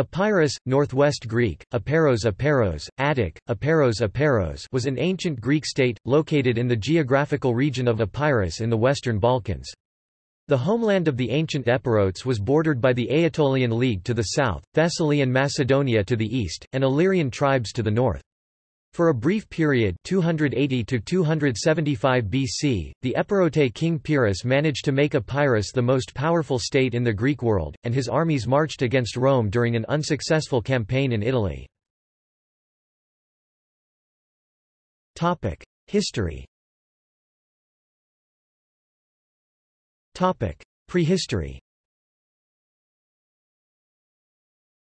Epirus, Northwest Greek, Aperos Aperos, Attic, Aperos Aperos was an ancient Greek state, located in the geographical region of Epirus in the Western Balkans. The homeland of the ancient Epirotes was bordered by the Aetolian League to the south, Thessaly and Macedonia to the east, and Illyrian tribes to the north. For a brief period 280 to 275 BC, the Epirote king Pyrrhus managed to make Epirus the most powerful state in the Greek world, and his armies marched against Rome during an unsuccessful campaign in Italy. History Prehistory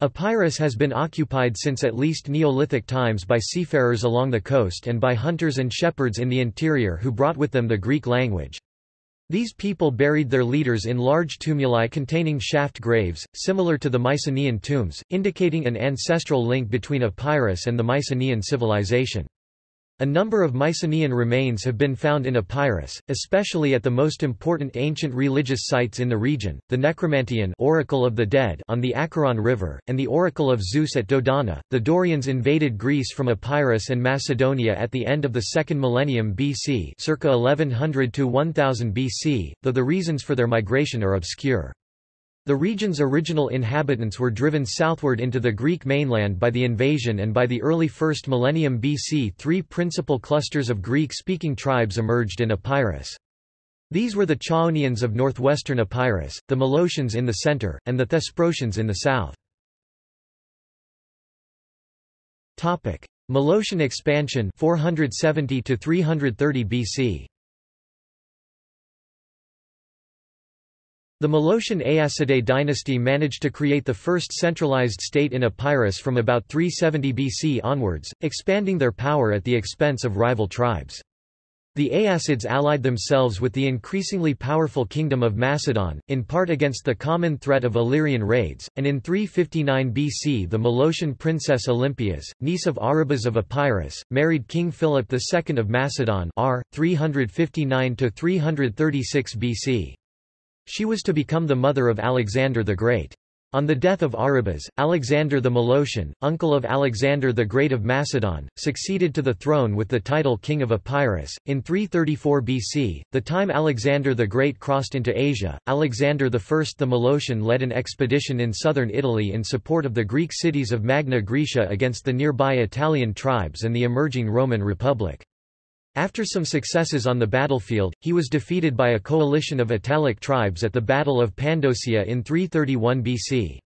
Epirus has been occupied since at least Neolithic times by seafarers along the coast and by hunters and shepherds in the interior who brought with them the Greek language. These people buried their leaders in large tumuli containing shaft graves, similar to the Mycenaean tombs, indicating an ancestral link between Epirus and the Mycenaean civilization. A number of Mycenaean remains have been found in Epirus, especially at the most important ancient religious sites in the region, the Necromanteon Oracle of the Dead on the Acheron River, and the Oracle of Zeus at Dodona. The Dorians invaded Greece from Epirus and Macedonia at the end of the second millennium BC circa 1100 to 1000 BC, though the reasons for their migration are obscure. The region's original inhabitants were driven southward into the Greek mainland by the invasion and by the early 1st millennium BC three principal clusters of Greek-speaking tribes emerged in Epirus. These were the Chaonians of northwestern Epirus, the Molossians in the center, and the Thesprotians in the south. Molossian expansion 470 to 330 BC The Molossian Aeacidae dynasty managed to create the first centralized state in Epirus from about 370 BC onwards, expanding their power at the expense of rival tribes. The Aeacids allied themselves with the increasingly powerful kingdom of Macedon, in part against the common threat of Illyrian raids, and in 359 BC the Molossian princess Olympias, niece of Aribas of Epirus, married King Philip II of Macedon r. 359–336 BC. She was to become the mother of Alexander the Great. On the death of Aribas, Alexander the Molossian, uncle of Alexander the Great of Macedon, succeeded to the throne with the title King of Epirus. In 334 BC, the time Alexander the Great crossed into Asia, Alexander I the Molossian led an expedition in southern Italy in support of the Greek cities of Magna Graecia against the nearby Italian tribes and the emerging Roman Republic. After some successes on the battlefield, he was defeated by a coalition of Italic tribes at the Battle of Pandosia in 331 BC.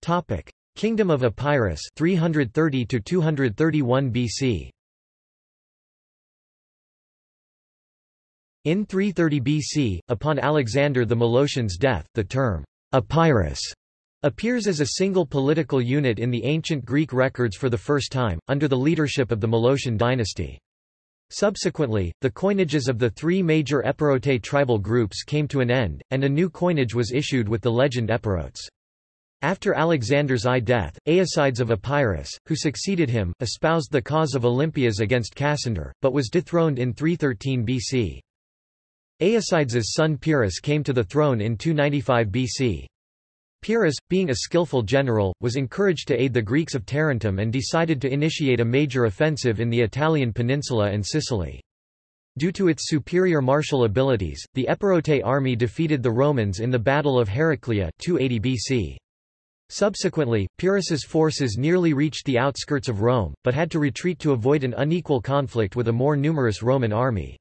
Topic: Kingdom of Epirus 330 to 231 BC. In 330 BC, upon Alexander the Molossian's death, the term Epirus appears as a single political unit in the ancient Greek records for the first time, under the leadership of the Molossian dynasty. Subsequently, the coinages of the three major Epirote tribal groups came to an end, and a new coinage was issued with the legend Epirotes. After Alexander's I death, Aeacides of Epirus, who succeeded him, espoused the cause of Olympias against Cassander, but was dethroned in 313 BC. Aeacides' son Pyrrhus came to the throne in 295 BC. Pyrrhus, being a skillful general, was encouraged to aid the Greeks of Tarentum and decided to initiate a major offensive in the Italian peninsula and Sicily. Due to its superior martial abilities, the Epirote army defeated the Romans in the Battle of Heraclea 280 BC. Subsequently, Pyrrhus's forces nearly reached the outskirts of Rome, but had to retreat to avoid an unequal conflict with a more numerous Roman army.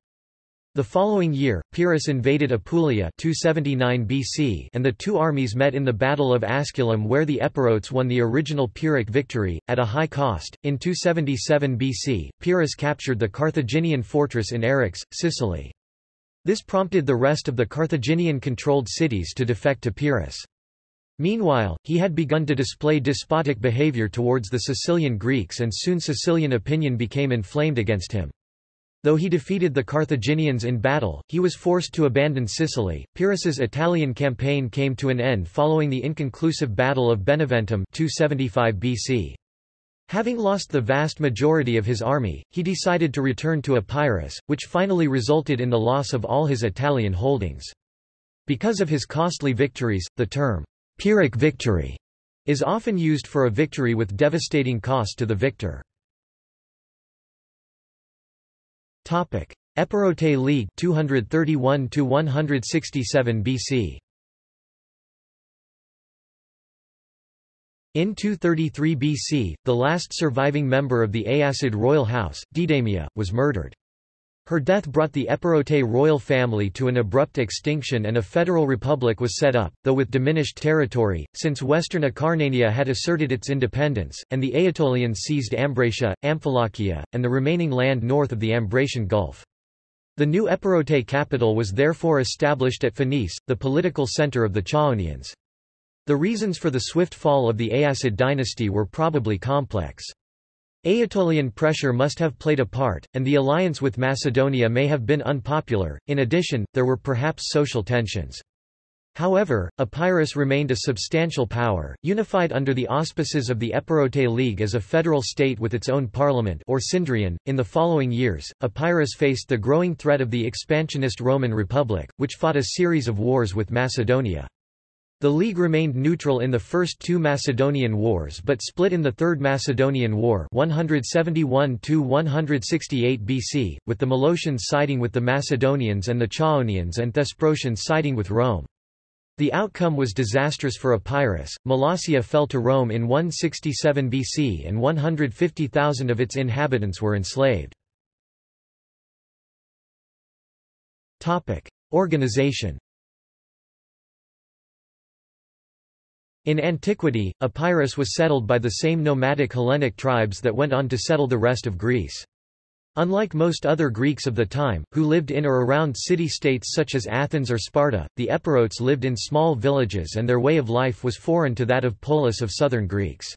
The following year, Pyrrhus invaded Apulia 279 BC and the two armies met in the Battle of Asculum where the Epirotes won the original Pyrrhic victory, at a high cost. In 277 BC, Pyrrhus captured the Carthaginian fortress in Eryx, Sicily. This prompted the rest of the Carthaginian-controlled cities to defect to Pyrrhus. Meanwhile, he had begun to display despotic behavior towards the Sicilian Greeks and soon Sicilian opinion became inflamed against him. Though he defeated the Carthaginians in battle, he was forced to abandon Sicily. Pyrrhus's Italian campaign came to an end following the inconclusive Battle of Beneventum 275 BC. Having lost the vast majority of his army, he decided to return to Epirus, which finally resulted in the loss of all his Italian holdings. Because of his costly victories, the term, Pyrrhic victory, is often used for a victory with devastating cost to the victor. Epirote League 231 to 167 BC In 233 BC, the last surviving member of the Aeacid royal house, Deidamia, was murdered. Her death brought the Epirote royal family to an abrupt extinction and a federal republic was set up, though with diminished territory, since western Acarnania had asserted its independence, and the Aetolians seized Ambracia, Amphilochia, and the remaining land north of the Ambracian Gulf. The new Epirote capital was therefore established at Phoenice, the political center of the Chaonians. The reasons for the swift fall of the Aeacid dynasty were probably complex. Aetolian pressure must have played a part, and the alliance with Macedonia may have been unpopular. In addition, there were perhaps social tensions. However, Epirus remained a substantial power, unified under the auspices of the Epirote League as a federal state with its own parliament or Synedrion. In the following years, Epirus faced the growing threat of the expansionist Roman Republic, which fought a series of wars with Macedonia. The League remained neutral in the first two Macedonian wars but split in the Third Macedonian War 171–168 BC, with the Molossians siding with the Macedonians and the Chaonians and Thesprotians siding with Rome. The outcome was disastrous for Epirus. Molossia fell to Rome in 167 BC and 150,000 of its inhabitants were enslaved. Organization In antiquity, Epirus was settled by the same nomadic Hellenic tribes that went on to settle the rest of Greece. Unlike most other Greeks of the time, who lived in or around city-states such as Athens or Sparta, the Epirotes lived in small villages and their way of life was foreign to that of polis of southern Greeks.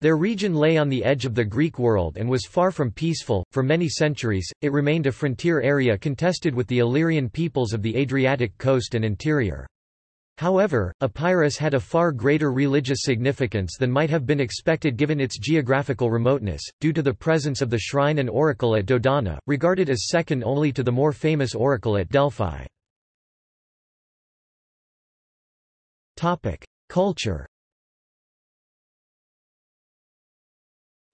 Their region lay on the edge of the Greek world and was far from peaceful. For many centuries, it remained a frontier area contested with the Illyrian peoples of the Adriatic coast and interior. However, Epirus had a far greater religious significance than might have been expected given its geographical remoteness, due to the presence of the shrine and oracle at Dodona, regarded as second only to the more famous oracle at Delphi. Culture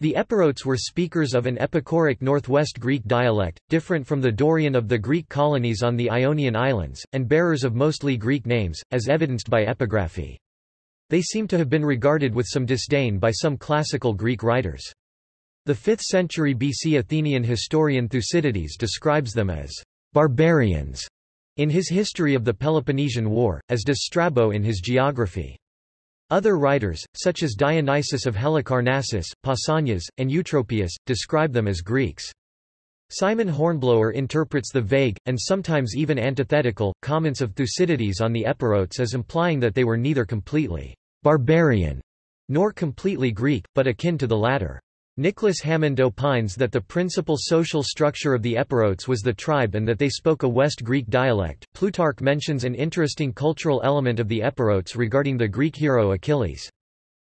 The Epirotes were speakers of an Epicoric Northwest Greek dialect, different from the Dorian of the Greek colonies on the Ionian Islands, and bearers of mostly Greek names, as evidenced by epigraphy. They seem to have been regarded with some disdain by some classical Greek writers. The 5th century BC Athenian historian Thucydides describes them as barbarians in his History of the Peloponnesian War, as does Strabo in his Geography. Other writers, such as Dionysius of Halicarnassus, Pausanias, and Eutropius, describe them as Greeks. Simon Hornblower interprets the vague, and sometimes even antithetical, comments of Thucydides on the Epirotes as implying that they were neither completely barbarian nor completely Greek, but akin to the latter. Nicholas Hammond opines that the principal social structure of the Epirotes was the tribe and that they spoke a West Greek dialect. Plutarch mentions an interesting cultural element of the Epirotes regarding the Greek hero Achilles.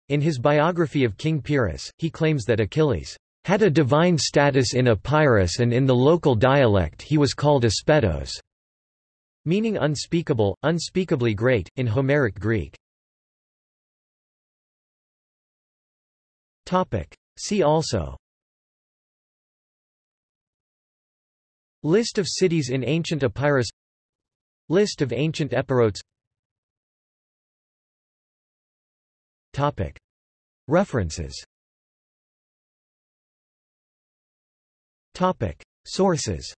In his biography of King Pyrrhus, he claims that Achilles had a divine status in Epirus and in the local dialect he was called Aspetos, meaning unspeakable, unspeakably great, in Homeric Greek. See also. List of cities in ancient Epirus. List of ancient Epirotes. References. Sources